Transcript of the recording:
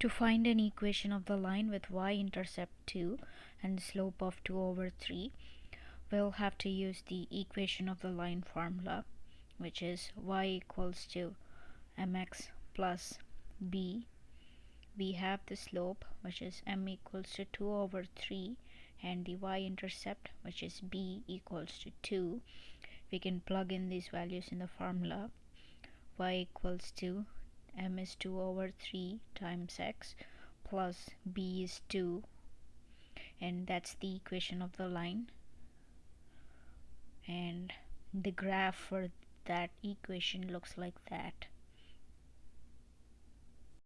To find an equation of the line with y-intercept 2 and slope of 2 over 3, we'll have to use the equation of the line formula, which is y equals to mx plus b. We have the slope, which is m equals to 2 over 3, and the y-intercept, which is b equals to 2. We can plug in these values in the formula. y equals to m is 2 over 3 times x plus b is 2 and that's the equation of the line. And the graph for that equation looks like that